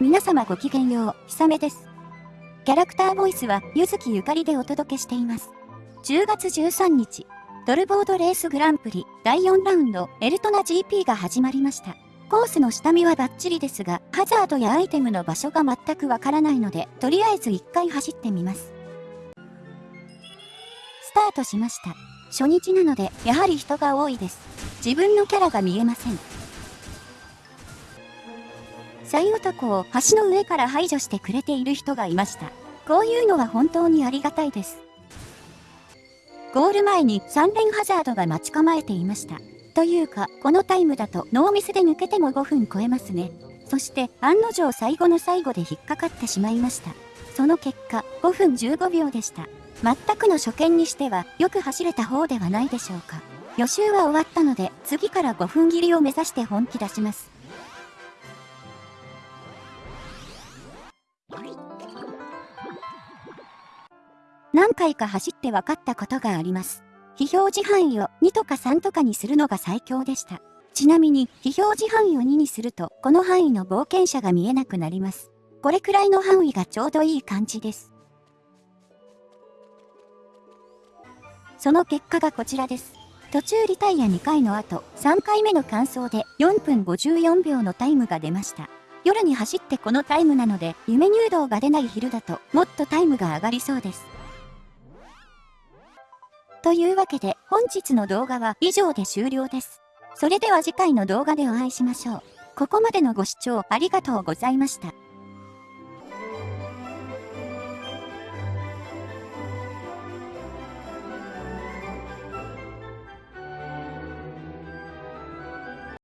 皆様ごきげんよう、ひさめです。キャラクターボイスは、ゆずきゆかりでお届けしています。10月13日、ドルボードレースグランプリ第4ラウンドエルトナ GP が始まりました。コースの下見はバッチリですが、ハザードやアイテムの場所が全くわからないので、とりあえず1回走ってみます。スタートしました。初日なので、やはり人が多いです。自分のキャラが見えません。シャイ男を橋の上から排除してくれている人がいました。こういうのは本当にありがたいです。ゴール前に3連ハザードが待ち構えていました。というか、このタイムだとノーミスで抜けても5分超えますね。そして案の定最後の最後で引っかかってしまいました。その結果、5分15秒でした。全くの初見にしてはよく走れた方ではないでしょうか。予習は終わったので次から5分切りを目指して本気出します。何回か走って分かったことがあります。非表示範囲を2とか3とかにするのが最強でした。ちなみに、非表示範囲を2にすると、この範囲の冒険者が見えなくなります。これくらいの範囲がちょうどいい感じです。その結果がこちらです。途中リタイア2回の後、3回目の完走で4分54秒のタイムが出ました。夜に走ってこのタイムなので、夢入道が出ない昼だと、もっとタイムが上がりそうです。というわけで本日の動画は以上で終了です。それでは次回の動画でお会いしましょう。ここまでのご視聴ありがとうございました。